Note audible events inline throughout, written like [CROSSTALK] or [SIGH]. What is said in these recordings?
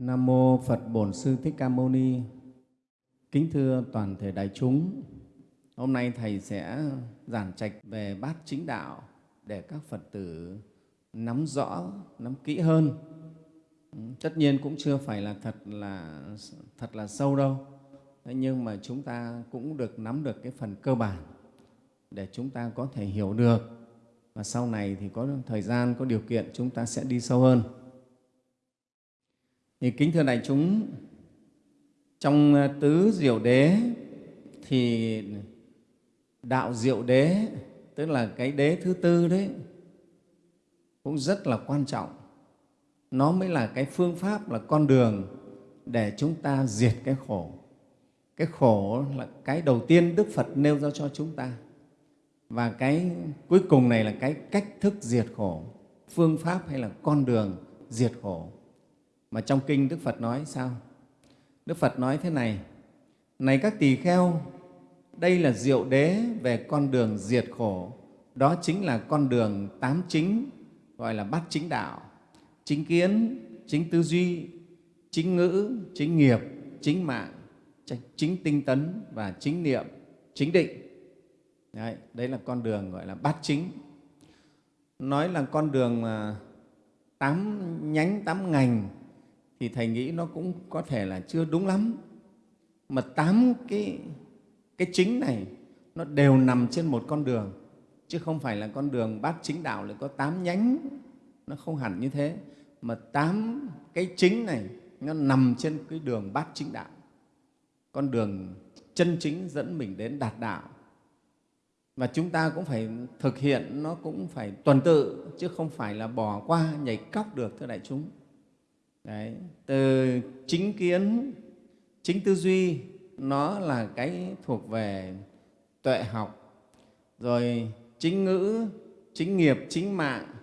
Nam mô Phật Bổn Sư Thích Ca Mâu Ni. Kính thưa toàn thể đại chúng, hôm nay thầy sẽ giảng trạch về bát chính đạo để các Phật tử nắm rõ, nắm kỹ hơn. Tất nhiên cũng chưa phải là thật là thật là sâu đâu. Thế nhưng mà chúng ta cũng được nắm được cái phần cơ bản để chúng ta có thể hiểu được và sau này thì có thời gian, có điều kiện chúng ta sẽ đi sâu hơn. Thì kính thưa đại chúng, trong ờ, tứ diệu đế thì đạo diệu đế, tức là cái đế thứ tư đấy, cũng rất là quan trọng. Nó mới là cái phương pháp, là con đường để chúng ta diệt cái khổ. Cái khổ là cái đầu tiên Đức Phật nêu ra cho chúng ta. Và cái cuối cùng này là cái cách thức diệt khổ, phương pháp hay là con đường diệt khổ. Mà trong kinh Đức Phật nói sao? Đức Phật nói thế này, Này các tỳ kheo, đây là diệu đế về con đường diệt khổ. Đó chính là con đường tám chính, gọi là bát chính đạo. Chính kiến, chính tư duy, chính ngữ, chính nghiệp, chính mạng, chính tinh tấn và chính niệm, chính định. Đấy, đấy là con đường gọi là bát chính. Nói là con đường tám nhánh, tám ngành thì Thầy nghĩ nó cũng có thể là chưa đúng lắm. Mà tám cái, cái chính này nó đều nằm trên một con đường, chứ không phải là con đường bát chính đạo lại có tám nhánh, nó không hẳn như thế. Mà tám cái chính này nó nằm trên cái đường bát chính đạo, con đường chân chính dẫn mình đến đạt đạo. Và chúng ta cũng phải thực hiện, nó cũng phải tuần tự, chứ không phải là bỏ qua, nhảy cóc được, thưa đại chúng. Đấy, từ chính kiến, chính tư duy, nó là cái thuộc về tuệ học, rồi chính ngữ, chính nghiệp, chính mạng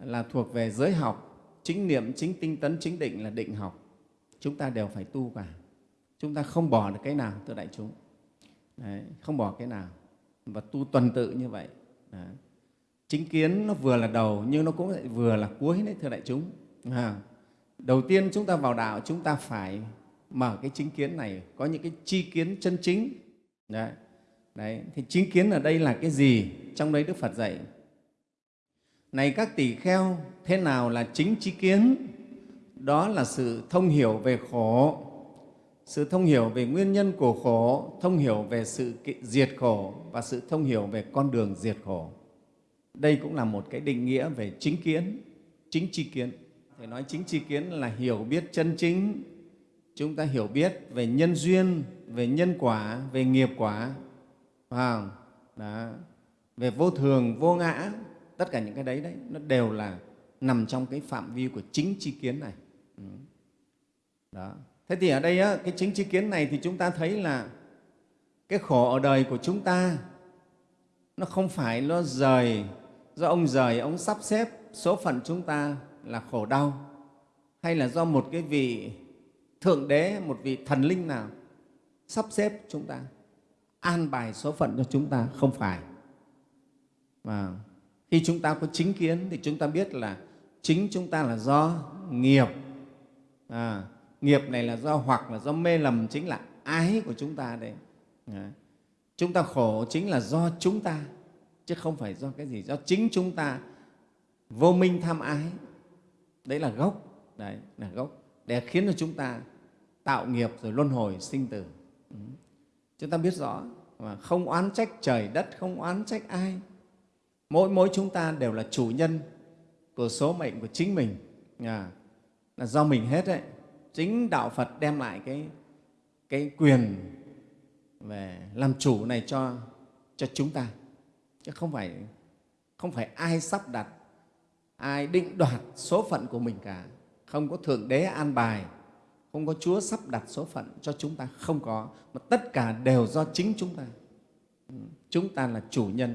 là thuộc về giới học, chính niệm, chính tinh tấn, chính định là định học. Chúng ta đều phải tu cả. Chúng ta không bỏ được cái nào, thưa đại chúng. Đấy, không bỏ cái nào và tu tuần tự như vậy. Đấy. Chính kiến nó vừa là đầu nhưng nó cũng lại vừa là cuối đấy, thưa đại chúng. À, đầu tiên chúng ta vào đạo chúng ta phải mở cái chính kiến này, có những cái chi kiến chân chính. Đấy. Đấy. Thì chính kiến ở đây là cái gì? Trong đấy Đức Phật dạy. Này các tỷ kheo, thế nào là chính chi kiến? Đó là sự thông hiểu về khổ, sự thông hiểu về nguyên nhân của khổ, thông hiểu về sự diệt khổ và sự thông hiểu về con đường diệt khổ. Đây cũng là một cái định nghĩa về chính kiến, chính chi kiến. Thầy nói chính tri kiến là hiểu biết chân chính. Chúng ta hiểu biết về nhân duyên, về nhân quả, về nghiệp quả, phải Đó. về vô thường, vô ngã, tất cả những cái đấy, đấy nó đều là nằm trong cái phạm vi của chính tri kiến này. Ừ. Đó. Thế thì ở đây á, cái chính tri kiến này thì chúng ta thấy là cái khổ ở đời của chúng ta nó không phải nó rời, do ông rời, ông sắp xếp số phận chúng ta là khổ đau hay là do một cái vị thượng đế, một vị thần linh nào sắp xếp chúng ta, an bài số phận cho chúng ta, không phải. Và khi chúng ta có chính kiến thì chúng ta biết là chính chúng ta là do nghiệp. À, nghiệp này là do hoặc là do mê lầm chính là ái của chúng ta đấy. À, chúng ta khổ chính là do chúng ta, chứ không phải do cái gì, do chính chúng ta vô minh tham ái đấy là gốc. Đấy là gốc. Để khiến cho chúng ta tạo nghiệp rồi luân hồi sinh tử. Ừ. chúng ta biết rõ mà không oán trách trời đất không oán trách ai. Mỗi mỗi chúng ta đều là chủ nhân của số mệnh của chính mình. À, là do mình hết đấy. Chính đạo phật đem lại cái cái quyền về làm chủ này cho cho chúng ta. Chứ không phải không phải ai sắp đặt ai định đoạt số phận của mình cả. Không có thượng đế an bài. Không có chúa sắp đặt số phận cho chúng ta. Không có. Mà tất cả đều do chính chúng ta. Ừ. Chúng ta là chủ nhân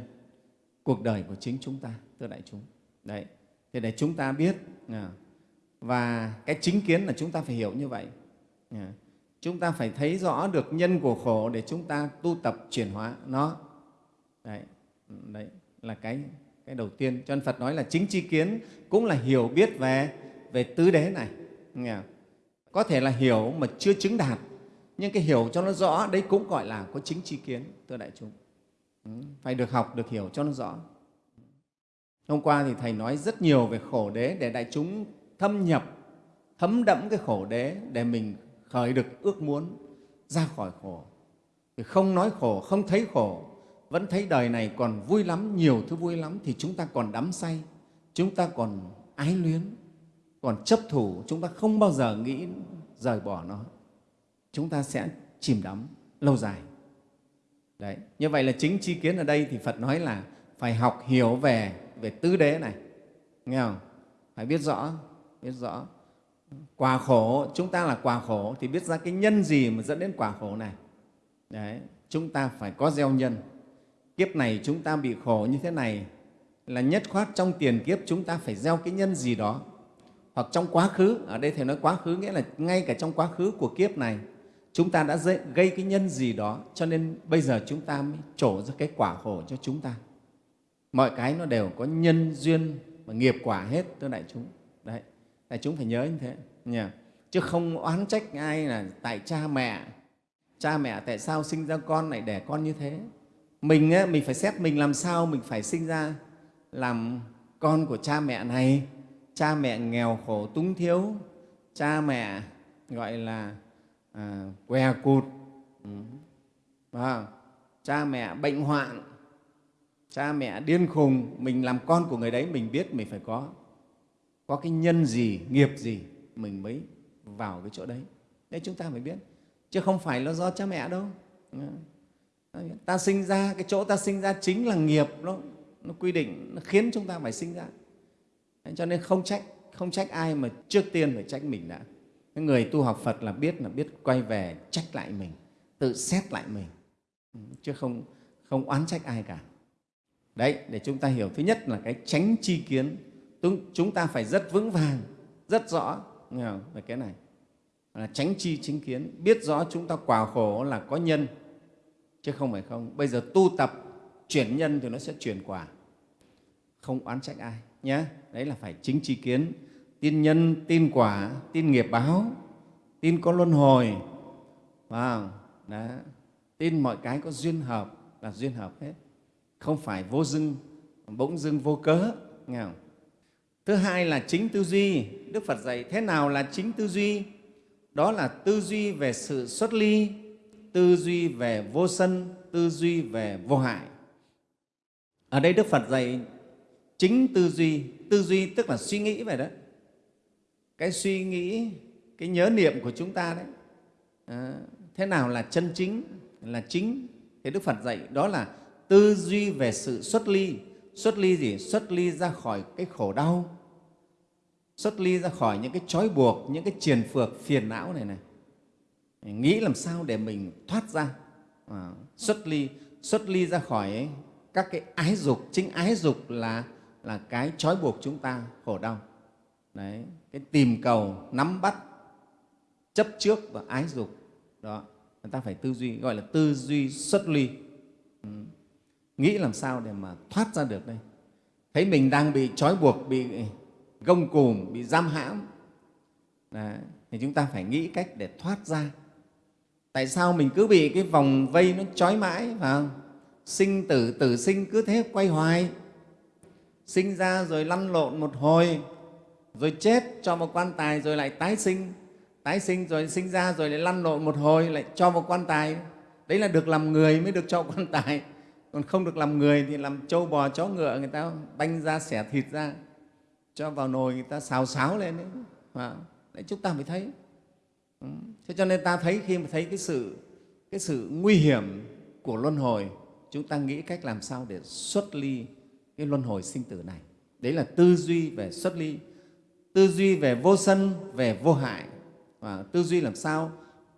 cuộc đời của chính chúng ta thưa đại chúng. Đấy. Thì để chúng ta biết à, và cái chính kiến là chúng ta phải hiểu như vậy. À, chúng ta phải thấy rõ được nhân của khổ để chúng ta tu tập chuyển hóa nó. Đấy, ừ, đấy là cái cái đầu tiên, cho nên phật nói là chính tri kiến cũng là hiểu biết về về tứ đế này. Nghe không? có thể là hiểu mà chưa chứng đạt, nhưng cái hiểu cho nó rõ, đấy cũng gọi là có chính tri kiến, thưa đại chúng. Ừ, phải được học, được hiểu cho nó rõ. Hôm qua thì thầy nói rất nhiều về khổ đế để đại chúng thâm nhập, thấm đẫm cái khổ đế để mình khởi được ước muốn ra khỏi khổ. Thì không nói khổ, không thấy khổ vẫn thấy đời này còn vui lắm nhiều thứ vui lắm thì chúng ta còn đắm say chúng ta còn ái luyến còn chấp thủ chúng ta không bao giờ nghĩ rời bỏ nó chúng ta sẽ chìm đắm lâu dài Đấy. Như vậy là chính chi kiến ở đây thì Phật nói là phải học hiểu về về tứ đế này. Nghe không? Phải biết rõ, biết rõ. Quả khổ, chúng ta là quả khổ thì biết ra cái nhân gì mà dẫn đến quả khổ này. Đấy. Chúng ta phải có gieo nhân. Kiếp này chúng ta bị khổ như thế này là nhất khoát trong tiền kiếp chúng ta phải gieo cái nhân gì đó. Hoặc trong quá khứ, ở đây Thầy nói quá khứ nghĩa là ngay cả trong quá khứ của kiếp này chúng ta đã gây cái nhân gì đó cho nên bây giờ chúng ta mới trổ ra cái quả khổ cho chúng ta mọi cái nó đều có nhân duyên và nghiệp quả hết thưa đại chúng đấy đại chúng phải nhớ như thế Nhờ? chứ không oán trách ai là tại cha mẹ cha mẹ tại sao sinh ra con lại đẻ con như thế mình á, mình phải xét mình làm sao mình phải sinh ra làm con của cha mẹ này. Cha mẹ nghèo khổ túng thiếu cha mẹ gọi là à, què cụt. Ừ. à, cha mẹ bệnh hoạn cha mẹ điên khùng mình làm con của người đấy mình biết mình phải có có cái nhân gì nghiệp gì mình mới vào cái chỗ đấy. Đấy chúng ta phải biết. Chứ không phải là do cha mẹ đâu ta sinh ra cái chỗ ta sinh ra chính là nghiệp nó nó quy định nó khiến chúng ta phải sinh ra. Cho nên không trách không trách ai mà trước tiên phải trách mình đã. Cái người tu học Phật là biết là biết quay về trách lại mình, tự xét lại mình, ừ, chứ không, không oán trách ai cả. Đấy, để chúng ta hiểu. Thứ nhất là cái tránh chi kiến. Chúng ta phải rất vững vàng, rất rõ. Về cái này. Là tránh chi chính kiến, biết rõ chúng ta quả khổ là có nhân, chứ không phải không. Bây giờ tu tập chuyển nhân thì nó sẽ chuyển quả, không oán trách ai nhé. Đấy là phải chính tri kiến tin nhân tin quả tin nghiệp báo tin có luân hồi wow. Đó. tin mọi cái có duyên hợp là duyên hợp hết không phải vô dưng bỗng dưng vô cớ nghe không? thứ hai là chính tư duy đức phật dạy thế nào là chính tư duy đó là tư duy về sự xuất ly tư duy về vô sân tư duy về vô hại. Ở đây đức phật dạy chính tư duy. Tư duy tức là suy nghĩ về đó. Cái suy nghĩ cái nhớ niệm của chúng ta đấy. À, thế nào là chân chính là chính? Thì đức phật dạy đó là tư duy về sự xuất ly. Xuất ly gì? Xuất ly ra khỏi cái khổ đau. Xuất ly ra khỏi những cái trói buộc những cái triền phược phiền não này này nghĩ làm sao để mình thoát ra à, xuất ly xuất ly ra khỏi ấy, các cái ái dục chính ái dục là là cái trói buộc chúng ta khổ đau đấy cái tìm cầu nắm bắt chấp trước và ái dục đó người ta phải tư duy gọi là tư duy xuất ly ừ. nghĩ làm sao để mà thoát ra được đây thấy mình đang bị trói buộc bị gông cùm bị giam hãm Đấy. thì chúng ta phải nghĩ cách để thoát ra tại sao mình cứ bị cái vòng vây nó trói mãi phải không? Sinh tử tử sinh cứ thế quay hoài. Sinh ra rồi lăn lộn một hồi rồi chết cho một quan tài rồi lại tái sinh. Tái sinh rồi sinh ra rồi lại lăn lộn một hồi lại cho một quan tài. Đấy là được làm người mới được cho [LAUGHS] quan tài. Còn không được làm người thì làm trâu bò chó ngựa người ta banh ra xẻ thịt ra cho vào nồi người ta xào xáo lên đấy, à, đấy chúng ta phải thấy thế cho nên ta thấy khi mà thấy cái sự cái sự nguy hiểm của luân hồi chúng ta nghĩ cách làm sao để xuất ly cái luân hồi sinh tử này. Đấy là tư duy về xuất ly tư duy về vô sân về vô hại. Và tư duy làm sao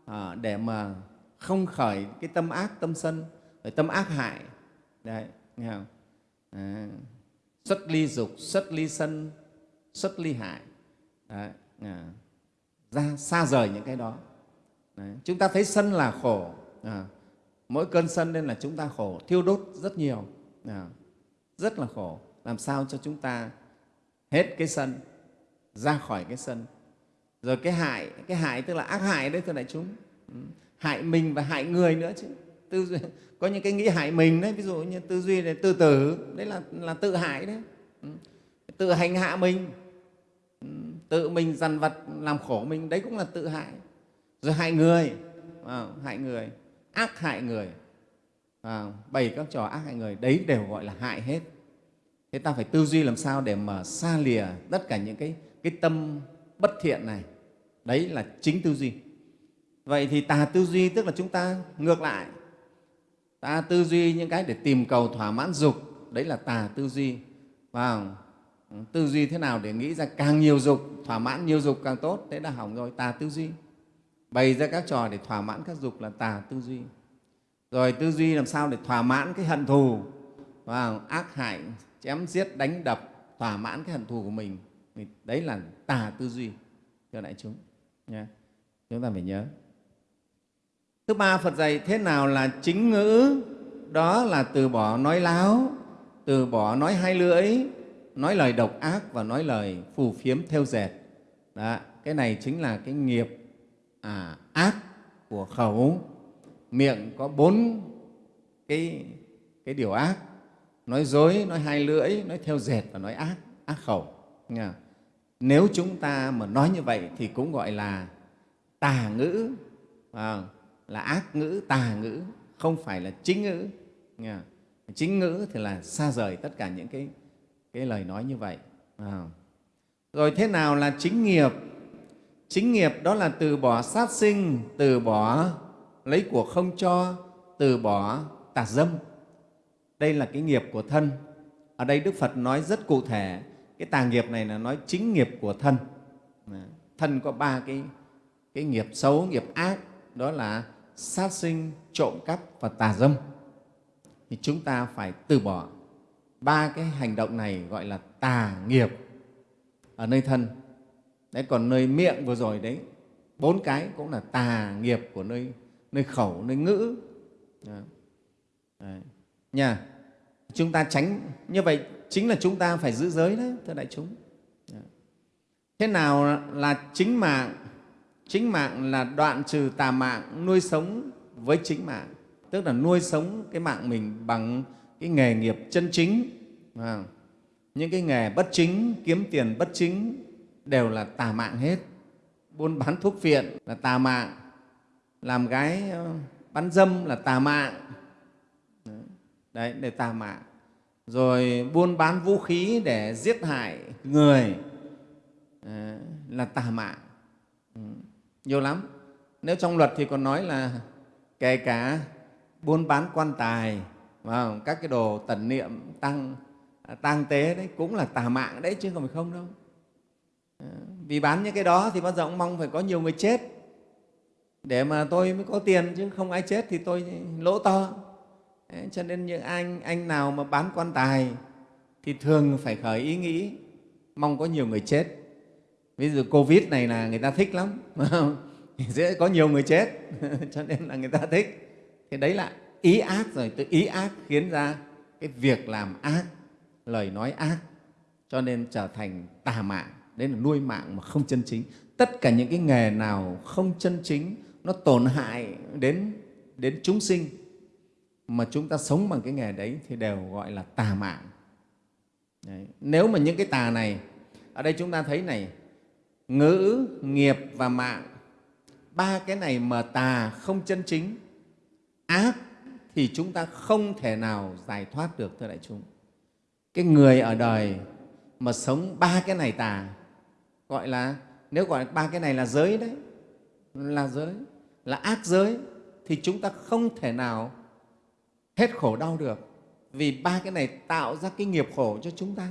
à, để mà không khởi cái tâm ác tâm sân rồi tâm ác hại. Đấy nghe không? À, xuất ly dục xuất ly sân xuất ly hại. Đấy, à, ra xa rời những cái đó. Đấy. chúng ta thấy sân là khổ à, mỗi cơn sân nên là chúng ta khổ thiêu đốt rất nhiều à, rất là khổ. Làm sao cho chúng ta hết cái sân ra khỏi cái sân? Rồi cái hại cái hại tức là ác hại đấy thưa đại chúng. Ừ, hại mình và hại người nữa chứ. Tư duy, [LAUGHS] có những cái nghĩ hại mình đấy ví dụ như tư duy này tư tử đấy là là tự hại đấy. Ừ, tự hành hạ mình tự mình dằn vặt làm khổ mình đấy cũng là tự hại. Rồi hại người à, hại người ác hại người à, bày các trò ác hại người đấy đều gọi là hại hết. Thế ta phải tư duy làm sao để mà xa lìa tất cả những cái cái tâm bất thiện này. Đấy là chính tư duy. Vậy thì tà tư duy tức là chúng ta ngược lại. Ta tư duy những cái để tìm cầu thỏa mãn dục đấy là tà tư duy. Vào tư duy thế nào để nghĩ ra càng nhiều dục, thỏa mãn nhiều dục càng tốt? Thế là hỏng rồi, tà tư duy. Bày ra các trò để thỏa mãn các dục là tà tư duy. Rồi tư duy làm sao để thỏa mãn cái hận thù? Và ác hại, chém giết, đánh đập, thỏa mãn cái hận thù của mình. Đấy là tà tư duy, thưa đại chúng nhé. Chúng ta phải nhớ. Thứ ba, phật dạy thế nào là chính ngữ? Đó là từ bỏ nói láo, từ bỏ nói hai lưỡi nói lời độc ác và nói lời phù phiếm theo dệt. Đó, cái này chính là cái nghiệp à, ác của khẩu. Miệng có bốn cái, cái điều ác. Nói dối nói hai lưỡi nói theo dệt và nói ác ác khẩu. Nếu chúng ta mà nói như vậy thì cũng gọi là tà ngữ. À, là ác ngữ tà ngữ không phải là chính ngữ. Chính ngữ thì là xa rời tất cả những cái, cái lời nói như vậy. À. rồi thế nào là chính nghiệp? Chính nghiệp đó là từ bỏ sát sinh từ bỏ lấy của không cho từ bỏ tà dâm. Đây là cái nghiệp của thân. Ở đây đức phật nói rất cụ thể cái tà nghiệp này là nói chính nghiệp của thân. À, thân có ba cái, cái nghiệp xấu nghiệp ác đó là sát sinh trộm cắp và tà dâm. Thì chúng ta phải từ bỏ ba cái hành động này gọi là tà nghiệp ở nơi thân. Đấy, còn nơi miệng vừa rồi đấy, bốn cái cũng là tà nghiệp của nơi nơi khẩu, nơi ngữ. Đấy. nha, chúng ta tránh, như vậy chính là chúng ta phải giữ giới đấy, thưa đại chúng. Thế nào là chính mạng? Chính mạng là đoạn trừ tà mạng nuôi sống với chính mạng. Tức là nuôi sống cái mạng mình bằng cái nghề nghiệp chân chính à, những cái nghề bất chính kiếm tiền bất chính đều là tà mạng hết. Buôn bán thuốc phiện là tà mạng làm gái ờ, bán dâm là tà mạng. Đấy để tà mạng. Rồi buôn bán vũ khí để giết hại người à, là tà mạng. Ừ, nhiều lắm. Nếu trong luật thì còn nói là kể cả buôn bán quan tài và các cái đồ tần niệm tăng à, tăng tế đấy cũng là tà mạng đấy chứ không phải không đâu. Ờ, vì bán những cái đó thì bao giờ cũng mong phải có nhiều người chết. Để mà tôi mới có tiền chứ không ai chết thì tôi lỗ to. Đấy, cho nên những anh anh nào mà bán quan tài thì thường phải khởi ý nghĩ mong có nhiều người chết. Ví dụ covid này là người ta thích lắm [LAUGHS] dễ có nhiều người chết. [LAUGHS] Cho nên là người ta thích. Thì đấy lại ý ác rồi từ ý ác khiến ra cái việc làm ác, lời nói ác, cho nên trở thành tà mạng đấy là nuôi mạng mà không chân chính tất cả những cái nghề nào không chân chính, nó tổn hại đến đến chúng sinh, mà chúng ta sống bằng cái nghề đấy thì đều gọi là tà mạng đấy. nếu mà những cái tà này, ở đây chúng ta thấy này, ngữ, nghiệp và mạng, ba cái này mà tà không chân chính, ác thì chúng ta không thể nào giải thoát được, thưa đại chúng. Cái người ở đời mà sống ba cái này tà, gọi là, nếu gọi ba cái này là giới đấy, là giới, là ác giới, thì chúng ta không thể nào hết khổ đau được vì ba cái này tạo ra cái nghiệp khổ cho chúng ta.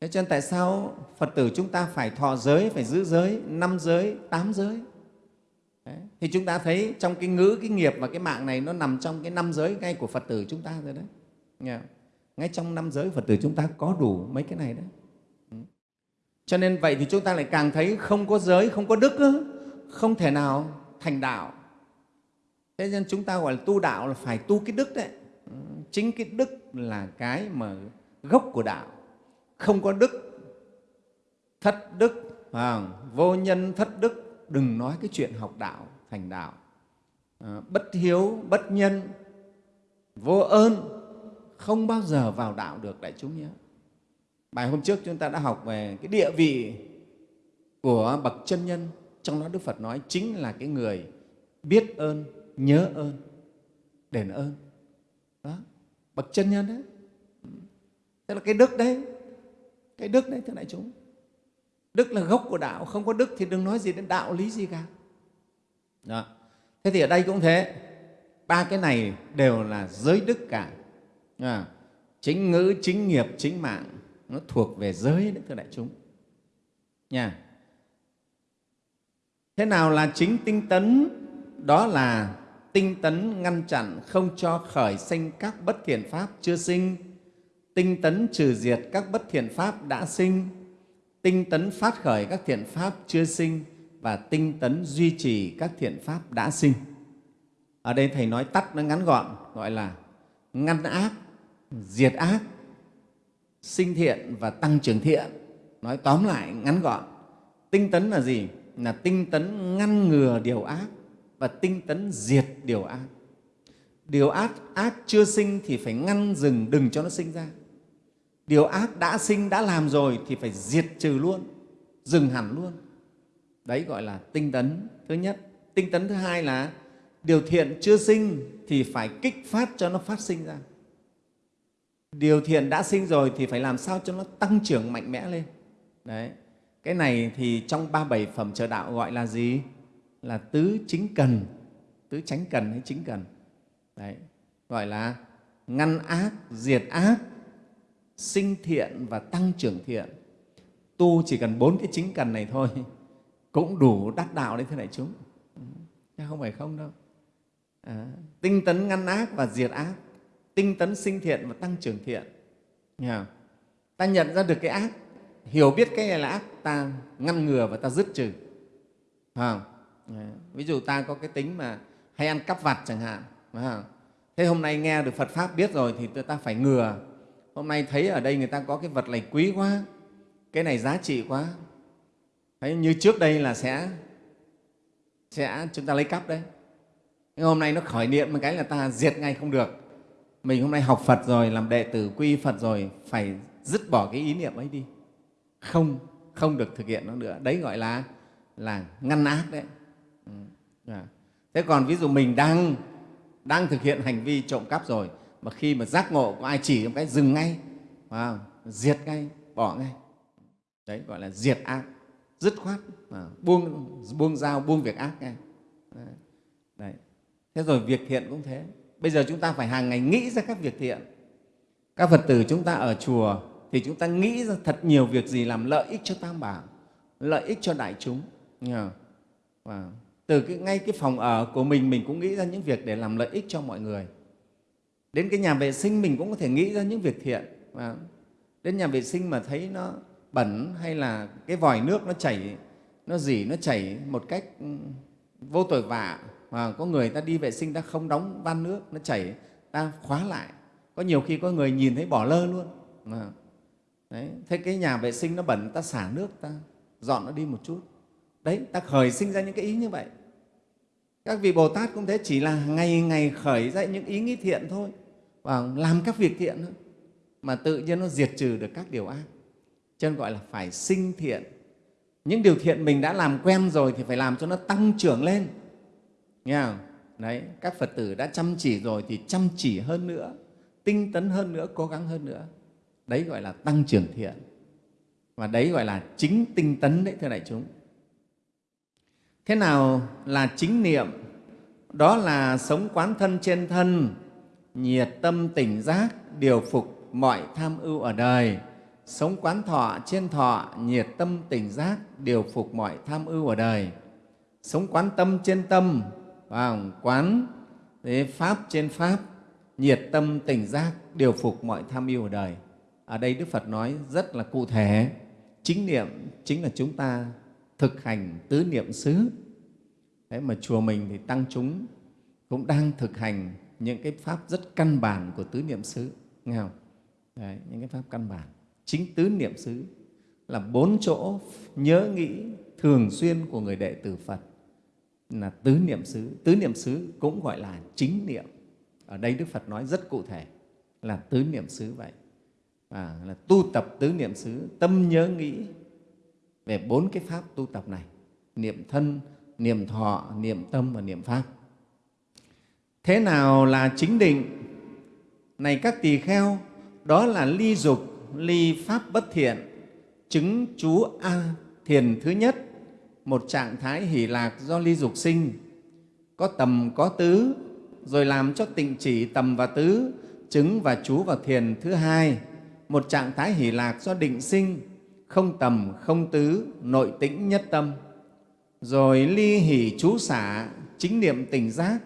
Thế cho nên tại sao phật tử chúng ta phải thọ giới, phải giữ giới, năm giới, tám giới? Đấy. thì chúng ta thấy trong cái ngữ cái nghiệp và cái mạng này nó nằm trong cái năm giới ngay của phật tử chúng ta rồi đấy. Nghe ngay trong năm giới phật tử chúng ta có đủ mấy cái này đấy. Ừ. Cho nên vậy thì chúng ta lại càng thấy không có giới không có đức không thể nào thành đạo. Thế nên chúng ta gọi là tu đạo là phải tu cái đức đấy. Ừ. Chính cái đức là cái mà gốc của đạo. Không có đức thất đức à, vô nhân thất đức đừng nói cái chuyện học đạo thành đạo. À, bất hiếu bất nhân vô ơn không bao giờ vào đạo được đại chúng nhé. Bài hôm trước chúng ta đã học về cái địa vị của bậc chân nhân. Trong đó đức phật nói chính là cái người biết ơn nhớ ơn đền ơn. Đó bậc chân nhân đấy. Tức là cái đức đấy cái đức đấy thưa đại chúng đức là gốc của đạo không có đức thì đừng nói gì đến đạo lý gì cả. Đó. thế thì ở đây cũng thế. Ba cái này đều là giới đức cả. À, chính ngữ chính nghiệp chính mạng nó thuộc về giới đấy thưa đại chúng. Nha. Thế nào là chính tinh tấn? Đó là tinh tấn ngăn chặn không cho khởi sinh các bất thiện pháp chưa sinh. Tinh tấn trừ diệt các bất thiện pháp đã sinh tinh tấn phát khởi các thiện pháp chưa sinh và tinh tấn duy trì các thiện pháp đã sinh. Ở đây thầy nói tắt nó ngắn gọn, gọi là ngăn ác, diệt ác, sinh thiện và tăng trưởng thiện. Nói tóm lại, ngắn gọn. Tinh tấn là gì? Là tinh tấn ngăn ngừa điều ác và tinh tấn diệt điều ác. Điều ác ác chưa sinh thì phải ngăn dừng đừng cho nó sinh ra điều ác đã sinh, đã làm rồi thì phải diệt trừ luôn, dừng hẳn luôn. Đấy gọi là tinh tấn thứ nhất. Tinh tấn thứ hai là điều thiện chưa sinh thì phải kích phát cho nó phát sinh ra. Điều thiện đã sinh rồi thì phải làm sao cho nó tăng trưởng mạnh mẽ lên. Đấy, cái này thì trong ba bảy phẩm trợ đạo gọi là gì? Là tứ chính cần, tứ tránh cần hay chính cần. Đấy, gọi là ngăn ác, diệt ác sinh thiện và tăng trưởng thiện. Tu chỉ cần bốn cái chính cần này thôi [LAUGHS] cũng đủ đắc đạo đấy thưa đại chúng. Chứ không phải không đâu. À, tinh tấn ngăn ác và diệt ác tinh tấn sinh thiện và tăng trưởng thiện. Nghe ta nhận ra được cái ác hiểu biết cái này là ác ta ngăn ngừa và ta dứt trừ. À, ví dụ ta có cái tính mà hay ăn cắp vặt chẳng hạn à, thế hôm nay nghe được phật pháp biết rồi thì ta phải ngừa hôm nay thấy ở đây người ta có cái vật này quý quá, cái này giá trị quá. Thấy như trước đây là sẽ sẽ chúng ta lấy cắp đấy. Nhưng hôm nay nó khởi niệm một cái là ta diệt ngay không được. Mình hôm nay học phật rồi, làm đệ tử quy phật rồi, phải dứt bỏ cái ý niệm ấy đi. Không không được thực hiện nó nữa. Đấy gọi là là ngăn ác đấy. Ừ, dạ. Thế còn ví dụ mình đang đang thực hiện hành vi trộm cắp rồi mà khi mà giác ngộ có ai chỉ một cái dừng ngay wow, diệt ngay bỏ ngay. Đấy gọi là diệt ác. Dứt khoát à, buông buông dao buông việc ác ngay. Đấy. đấy. thế rồi việc thiện cũng thế. Bây giờ chúng ta phải hàng ngày nghĩ ra các việc thiện. Các phật tử chúng ta ở chùa thì chúng ta nghĩ ra thật nhiều việc gì làm lợi ích cho tam bảo lợi ích cho đại chúng. Và từ cái, ngay cái phòng ở của mình mình cũng nghĩ ra những việc để làm lợi ích cho mọi người đến cái nhà vệ sinh mình cũng có thể nghĩ ra những việc thiện. Và đến nhà vệ sinh mà thấy nó bẩn hay là cái vòi nước nó chảy, nó dỉ, nó chảy một cách ừ, vô tội vạ mà có người ta đi vệ sinh ta không đóng van nước, nó chảy, ta khóa lại. Có nhiều khi có người nhìn thấy bỏ lơ luôn. Mà, đấy, thế cái nhà vệ sinh nó bẩn, ta xả nước, ta dọn nó đi một chút. Đấy, ta khởi sinh ra những cái ý như vậy. Các vị bồ tát cũng thế, chỉ là ngày ngày khởi ra những ý nghĩ thiện thôi và làm các việc thiện thôi mà tự nhiên nó diệt trừ được các điều ác cho nên gọi là phải sinh thiện những điều thiện mình đã làm quen rồi thì phải làm cho nó tăng trưởng lên nghe không? Đấy, các Phật tử đã chăm chỉ rồi thì chăm chỉ hơn nữa, tinh tấn hơn nữa, cố gắng hơn nữa. Đấy gọi là tăng trưởng thiện. Và đấy gọi là chính tinh tấn đấy, thưa đại chúng. Thế nào là chính niệm? Đó là sống quán thân trên thân, nhiệt tâm tỉnh giác, điều phục mọi tham ưu ở đời. Sống quán thọ trên thọ, nhiệt tâm tỉnh giác, điều phục mọi tham ưu ở đời. Sống quán tâm trên tâm, và quán thế pháp trên pháp nhiệt tâm tỉnh giác điều phục mọi tham ưu ở đời ở đây đức phật nói rất là cụ thể chính niệm chính là chúng ta thực hành tứ niệm xứ Thế mà chùa mình thì tăng chúng cũng đang thực hành những cái pháp rất căn bản của tứ niệm xứ nghe không Đấy, những cái pháp căn bản chính tứ niệm xứ là bốn chỗ nhớ nghĩ thường xuyên của người đệ tử Phật là tứ niệm xứ. Tứ niệm xứ cũng gọi là chính niệm. Ở đây Đức Phật nói rất cụ thể là tứ niệm xứ vậy. À, là tu tập tứ niệm xứ, tâm nhớ nghĩ về bốn cái pháp tu tập này, niệm thân, niệm thọ, niệm tâm và niệm pháp. Thế nào là chính định? Này các tỳ kheo, đó là ly dục, ly pháp bất thiện, chứng chú A thiền thứ nhất, một trạng thái hỷ lạc do ly dục sinh, có tầm có tứ, rồi làm cho tịnh chỉ tầm và tứ, chứng và chú vào thiền thứ hai, một trạng thái hỷ lạc do định sinh, không tầm, không tứ, nội tĩnh nhất tâm. Rồi ly hỷ chú xả, chính niệm tỉnh giác,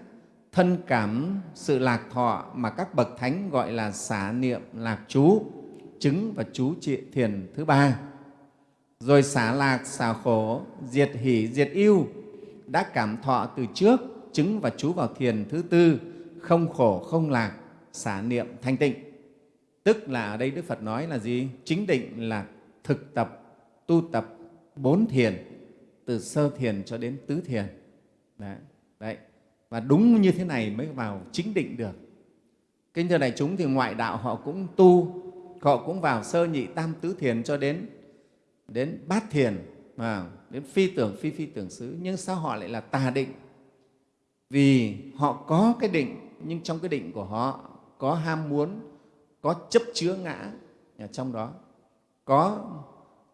thân cảm sự lạc thọ mà các bậc thánh gọi là xả niệm lạc chú, chứng và chú trị thiền thứ ba. Rồi xả lạc, xả khổ, diệt hỷ, diệt yêu đã cảm thọ từ trước, chứng và chú vào thiền thứ tư, không khổ, không lạc, xả niệm thanh tịnh. Tức là ở đây Đức Phật nói là gì? Chính định là thực tập, tu tập bốn thiền, từ sơ thiền cho đến tứ thiền. Đấy. Đấy. Và đúng như thế này mới vào chính định được. Kính thưa đại chúng thì ngoại đạo họ cũng tu, họ cũng vào sơ nhị tam tứ thiền cho đến đến bát thiền, à, đến phi tưởng phi phi tưởng xứ. Nhưng sao họ lại là tà định? Vì họ có cái định, nhưng trong cái định của họ có ham muốn, có chấp chứa ngã ở trong đó, có,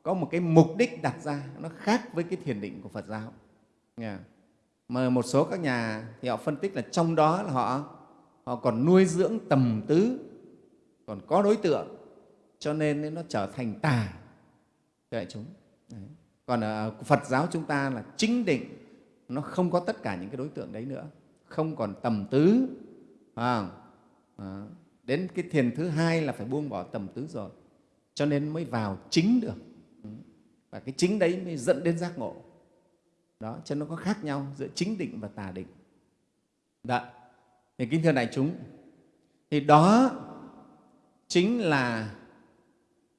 có một cái mục đích đặt ra nó khác với cái thiền định của Phật giáo. Mà một số các nhà thì họ phân tích là trong đó là họ họ còn nuôi dưỡng tầm tứ còn có đối tượng cho nên nó trở thành tà cho đại chúng. Đấy. còn ở phật giáo chúng ta là chính định nó không có tất cả những cái đối tượng đấy nữa. Không còn tầm tứ à, à, đến cái thiền thứ hai là phải buông bỏ tầm tứ rồi cho nên mới vào chính được. Và cái chính đấy mới dẫn đến giác ngộ đó, cho nó có khác nhau giữa chính định và tà định. Đó thì kính thưa đại chúng, thì đó chính là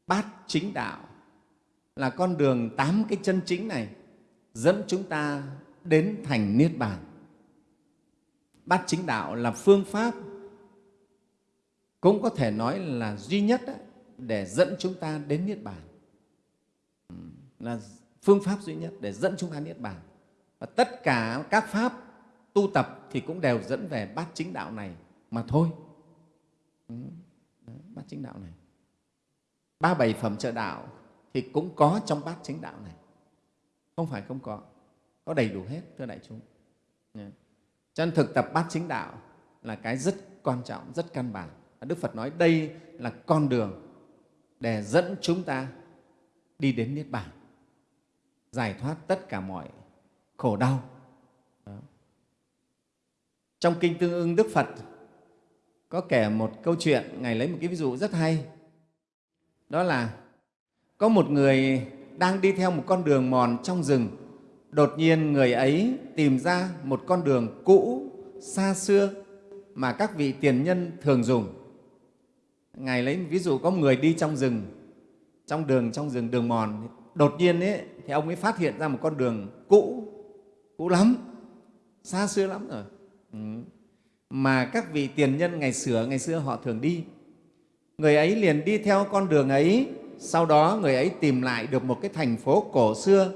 bát chính đạo, là con đường tám cái chân chính này dẫn chúng ta đến thành niết bàn. Bát chính đạo là phương pháp cũng có thể nói là duy nhất để dẫn chúng ta đến niết bàn. Là phương pháp duy nhất để dẫn chúng ta niết bàn và tất cả các pháp tu tập thì cũng đều dẫn về bát chính đạo này mà thôi. Ừ, đấy, bát chính đạo này. Ba bảy phẩm trợ đạo thì cũng có trong bát chính đạo này. Không phải không có, có đầy đủ hết, thưa đại chúng. Cho nên thực tập bát chính đạo là cái rất quan trọng, rất căn bản. Đức Phật nói đây là con đường để dẫn chúng ta đi đến Niết Bàn, giải thoát tất cả mọi khổ đau. Đó. Trong Kinh Tương ưng Đức Phật có kể một câu chuyện, Ngài lấy một cái ví dụ rất hay. Đó là có một người đang đi theo một con đường mòn trong rừng. Đột nhiên người ấy tìm ra một con đường cũ, xa xưa mà các vị tiền nhân thường dùng. Ngài lấy ví dụ có một người đi trong rừng, trong đường trong rừng đường mòn, đột nhiên ấy, thì ông ấy phát hiện ra một con đường cũ cũ lắm. Xa xưa lắm rồi. Ừ. mà các vị tiền nhân ngày xưa ngày xưa họ thường đi. Người ấy liền đi theo con đường ấy. Sau đó người ấy tìm lại được một cái thành phố cổ xưa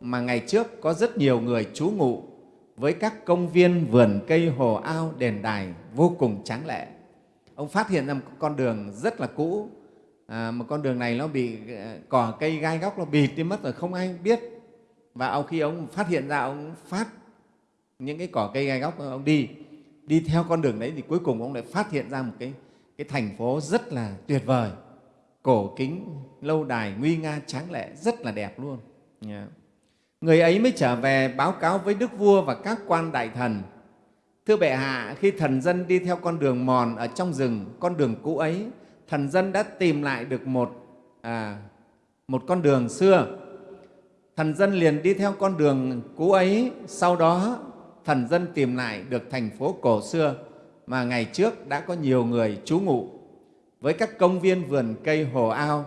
mà ngày trước có rất nhiều người trú ngụ với các công viên vườn cây hồ ao đền đài vô cùng tráng lệ. Ông phát hiện ra một con đường rất là cũ. À, một con đường này nó bị ờ, cỏ cây gai góc nó bịt đi mất rồi không ai biết và ông khi ông phát hiện ra ông phát những cái cỏ cây gai góc ông đi đi theo con đường đấy thì cuối cùng ông lại phát hiện ra một cái, cái thành phố rất là tuyệt vời. Cổ kính lâu đài nguy nga tráng lệ rất là đẹp luôn. Yeah. người ấy mới trở về báo cáo với đức vua và các quan đại thần. Thưa bệ hạ khi thần dân đi theo con đường mòn ở trong rừng con đường cũ ấy thần dân đã tìm lại được một à, một con đường xưa thần dân liền đi theo con đường cũ ấy, sau đó thần dân tìm lại được thành phố cổ xưa mà ngày trước đã có nhiều người trú ngụ. Với các công viên vườn cây hồ ao,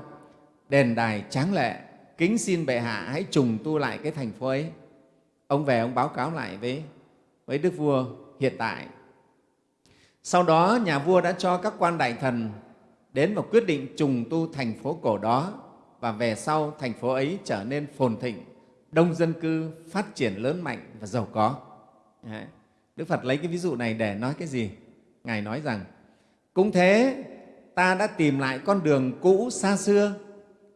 đền đài tráng lệ, kính xin bệ hạ hãy trùng tu lại cái thành phố ấy. Ông về ông báo cáo lại với với đức vua hiện tại. Sau đó nhà vua đã cho các quan đại thần đến và quyết định trùng tu thành phố cổ đó và về sau thành phố ấy trở nên phồn thịnh, đông dân cư phát triển lớn mạnh và giàu có. Đấy. đức phật lấy cái ví dụ này để nói cái gì? Ngài nói rằng, cũng thế, ta đã tìm lại con đường cũ xa xưa,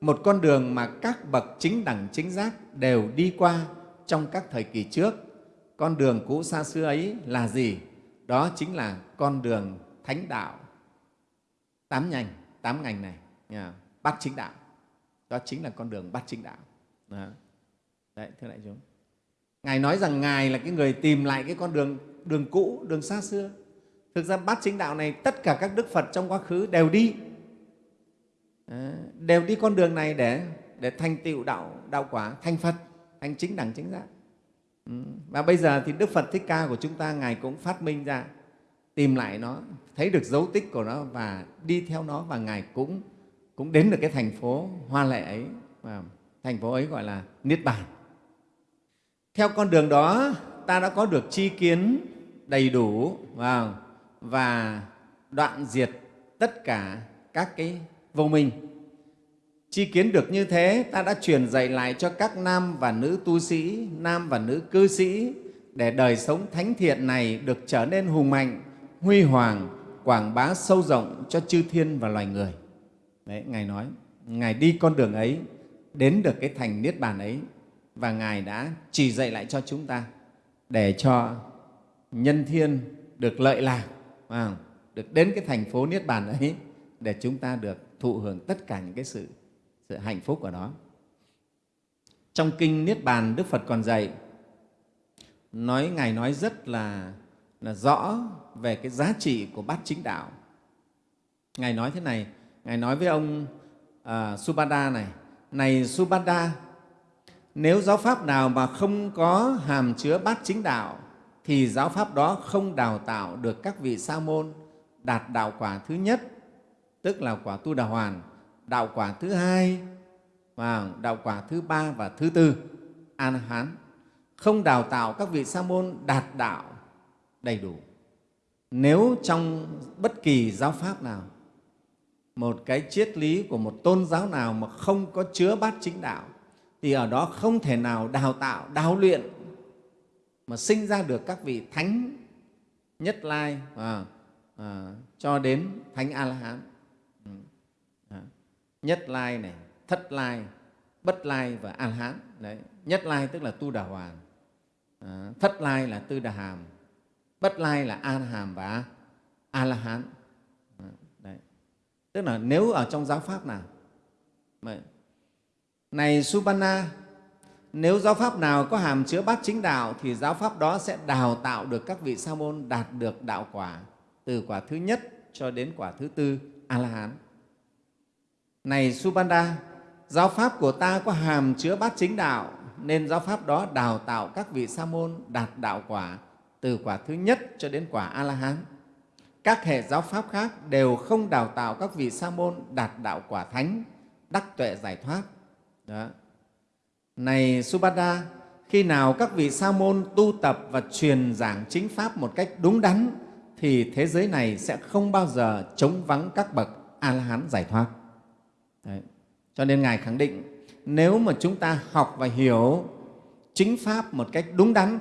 một con đường mà các bậc chính đẳng chính giác đều đi qua trong các thời kỳ trước. Con đường cũ xa xưa ấy là gì? Đó chính là con đường thánh đạo. Tám nhành, tám ngành này bát chính đạo đó chính là con đường bát chính đạo. Đó. đấy, thưa đại chúng. Ngài nói rằng ngài là cái người tìm lại cái con đường đường cũ, đường xa xưa. Thực ra bát chính đạo này tất cả các đức phật trong quá khứ đều đi. Ờ, đều đi con đường này để để thành tựu đạo đạo quả, thành phật, thành chính đẳng, chính giác. Ừ, và bây giờ thì đức phật thích ca của chúng ta, ngài cũng phát minh ra, tìm lại nó, thấy được dấu tích của nó và đi theo nó và ngài cũng cũng đến được cái thành phố hoa lệ ấy và thành phố ấy gọi là niết bàn. Theo con đường đó ta đã có được chi kiến đầy đủ và, và đoạn diệt tất cả các cái vô minh. Chi kiến được như thế ta đã truyền dạy lại cho các nam và nữ tu sĩ nam và nữ cư sĩ để đời sống thánh thiện này được trở nên hùng mạnh huy hoàng quảng bá sâu rộng cho chư thiên và loài người đấy ngài nói ngài đi con đường ấy đến được cái thành niết bàn ấy và ngài đã chỉ dạy lại cho chúng ta để cho nhân thiên được lợi lạc à, được đến cái thành phố niết bàn ấy để chúng ta được thụ hưởng tất cả những cái sự sự hạnh phúc của đó. trong kinh niết bàn đức phật còn dạy nói ngài nói rất là là rõ về cái giá trị của bát chính đạo ngài nói thế này ngài nói với ông uh, subhada này này subhada nếu giáo pháp nào mà không có hàm chứa bát chính đạo thì giáo pháp đó không đào tạo được các vị sa môn đạt đạo quả thứ nhất tức là quả tu đà hoàn đạo quả thứ hai và đạo quả thứ ba và thứ tư an hán. Không đào tạo các vị sa môn đạt đạo đầy đủ. Nếu trong bất kỳ giáo pháp nào một cái triết lý của một tôn giáo nào mà không có chứa bát chính đạo thì ở đó không thể nào đào tạo đào luyện mà sinh ra được các vị thánh nhất lai à, à, cho đến thánh a la hán ừ, à, nhất lai này thất lai bất lai và a la hán đấy nhất lai tức là tu đà hoàn à, thất lai là tư đà hàm bất lai là a la hàm và a la hán tức là nếu ở trong giáo pháp nào mà này Subhana, nếu giáo pháp nào có hàm chứa bát chính đạo thì giáo pháp đó sẽ đào tạo được các vị sa môn đạt được đạo quả từ quả thứ nhất cho đến quả thứ tư a la hán này subanda giáo pháp của ta có hàm chứa bát chính đạo nên giáo pháp đó đào tạo các vị sa môn đạt đạo quả từ quả thứ nhất cho đến quả a la hán các hệ giáo pháp khác đều không đào tạo các vị sa môn đạt đạo quả thánh đắc tuệ giải thoát đó này Subhada, khi nào các vị sa môn tu tập và truyền giảng chính pháp một cách đúng đắn thì thế giới này sẽ không bao giờ chống vắng các bậc A-la-hán giải thoát. Đấy. Cho nên Ngài khẳng định nếu mà chúng ta học và hiểu chính pháp một cách đúng đắn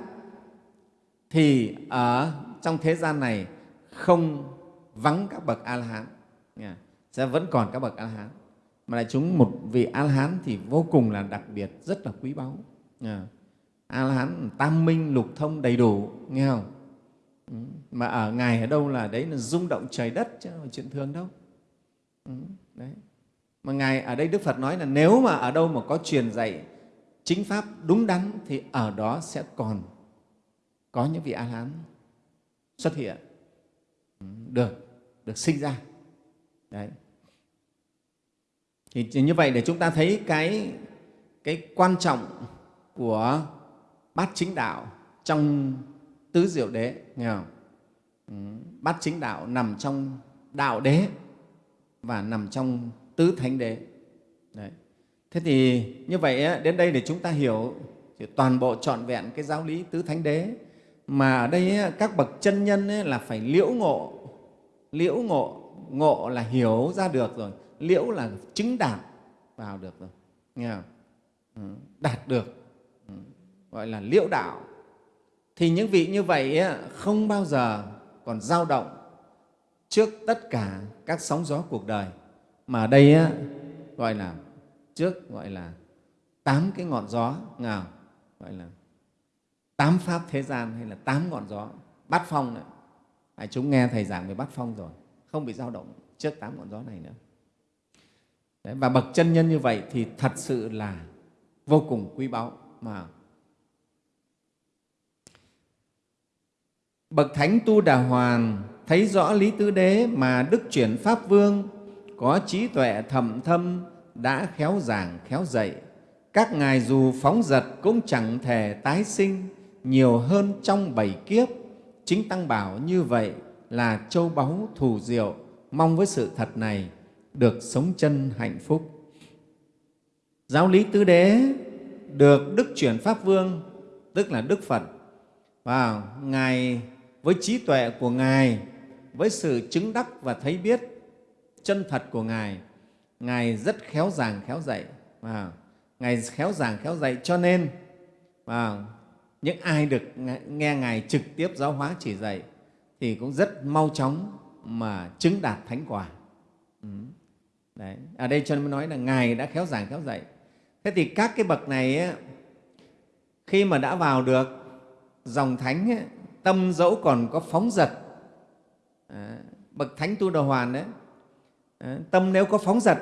thì ở trong thế gian này không vắng các bậc A-la-hán, sẽ vẫn còn các bậc A-la-hán. Mà đại chúng một vị a la hán thì vô cùng là đặc biệt rất là quý báu. A la hán tam minh lục thông đầy đủ nghe không? Ừ. Mà ở ngài ở đâu là đấy là rung động trời đất chứ không phải chuyện thường đâu. Ừ, đấy. Mà ngài ở đây đức phật nói là nếu mà ở đâu mà có truyền dạy chính pháp đúng đắn thì ở đó sẽ còn có những vị a la hán xuất hiện được được sinh ra đấy thì như vậy để chúng ta thấy cái, cái quan trọng của bát chính đạo trong tứ diệu đế nghe không? Ừ, bát chính đạo nằm trong đạo đế và nằm trong tứ thánh đế Đấy. thế thì như vậy đến đây để chúng ta hiểu thì toàn bộ trọn vẹn cái giáo lý tứ thánh đế mà ở đây các bậc chân nhân là phải liễu ngộ. Liễu ngộ ngộ là hiểu ra được rồi. Liễu là chứng đạt vào được rồi. Nghe không? Ừ, đạt được. Ừ, gọi là liễu đạo. Thì những vị như vậy không bao giờ còn dao động trước tất cả các sóng gió cuộc đời. Mà ở đây gọi là trước gọi là tám cái ngọn gió nào gọi là tám pháp thế gian hay là tám ngọn gió bát phong này. À, chúng nghe thầy giảng về bát phong rồi không bị dao động trước tám ngọn gió này nữa. Đấy, và bậc chân nhân như vậy thì thật sự là vô cùng quý báu mà. Bậc thánh tu đà hoàn thấy rõ lý tứ đế mà đức chuyển pháp vương có trí tuệ thầm thâm đã khéo giảng khéo dạy. Các ngài dù phóng dật cũng chẳng thể tái sinh nhiều hơn trong bảy kiếp. Chính tăng bảo như vậy là châu báu thù diệu, mong với sự thật này được sống chân hạnh phúc. Giáo lý tứ đế được đức chuyển pháp vương, tức là đức phật và ngài, với trí tuệ của ngài, với sự chứng đắc và thấy biết chân thật của ngài ngài rất khéo giảng khéo dạy và ngài khéo giảng khéo dạy cho nên và những ai được nghe ngài trực tiếp giáo hóa chỉ dạy thì cũng rất mau chóng mà chứng đạt thánh quả ừ. Đấy. ở đây cho nên mới nói là ngài đã khéo giảng khéo dạy thế thì các cái bậc này ấy, khi mà đã vào được dòng thánh ấy, tâm dẫu còn có phóng dật à, bậc thánh tu đà hoàn đấy à, tâm nếu có phóng dật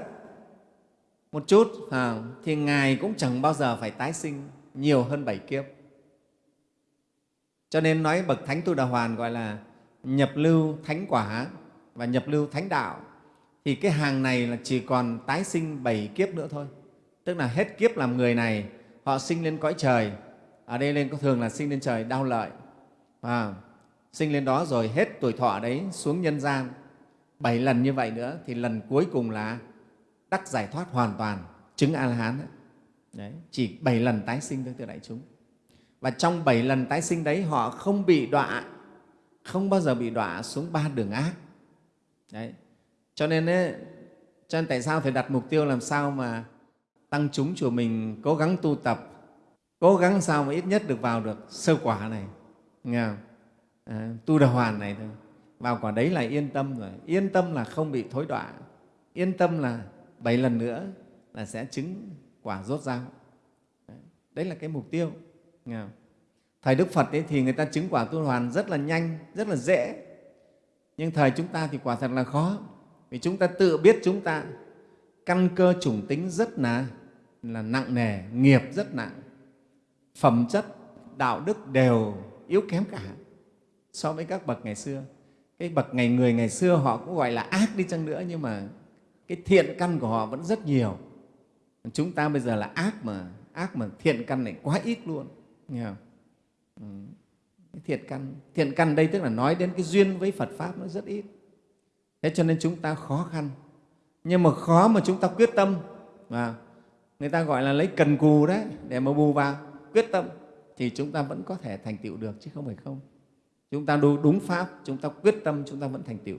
một chút à, thì ngài cũng chẳng bao giờ phải tái sinh nhiều hơn bảy kiếp cho nên nói bậc thánh tu đà hoàn gọi là nhập lưu thánh quả và nhập lưu thánh đạo. Thì cái hàng này là chỉ còn tái sinh bảy kiếp nữa thôi. Tức là hết kiếp làm người này họ sinh lên cõi trời. Ở đây lên có thường là sinh lên trời đau lợi. À, sinh lên đó rồi hết tuổi thọ đấy xuống nhân gian. Bảy lần như vậy nữa thì lần cuối cùng là đắc giải thoát hoàn toàn. Chứng a la hán đấy. chỉ bảy lần tái sinh thôi từ đại chúng và trong bảy lần tái sinh đấy họ không bị đọa không bao giờ bị đọa xuống ba đường ác đấy cho nên ấy, cho nên tại sao phải đặt mục tiêu làm sao mà tăng chúng chùa mình cố gắng tu tập cố gắng sao mà ít nhất được vào được sơ quả này nghe không? À, tu đà hoàn này thôi vào quả đấy là yên tâm rồi yên tâm là không bị thối đọa yên tâm là bảy lần nữa là sẽ chứng quả rốt ráo. đấy là cái mục tiêu? Dạ. thời đức phật ấy thì người ta chứng quả tu hoàn rất là nhanh rất là dễ. Nhưng thời chúng ta thì quả thật là khó vì chúng ta tự biết chúng ta căn cơ chủng tính rất là, là nặng nề nghiệp rất nặng. Phẩm chất đạo đức đều yếu kém cả so với các bậc ngày xưa. Cái bậc ngày người ngày xưa họ cũng gọi là ác đi chăng nữa nhưng mà cái thiện căn của họ vẫn rất nhiều. Chúng ta bây giờ là ác mà ác mà thiện căn này quá ít luôn nghe không? Ừ. Thiện căn. Thiện căn đây tức là nói đến cái duyên với phật pháp nó rất ít. Thế cho nên chúng ta khó khăn. Nhưng mà khó mà chúng ta quyết tâm. Và người ta gọi là lấy cần cù đấy để mà bù vào. Quyết tâm thì chúng ta vẫn có thể thành tựu được chứ không phải không. Chúng ta đúng, đúng pháp chúng ta quyết tâm chúng ta vẫn thành tựu.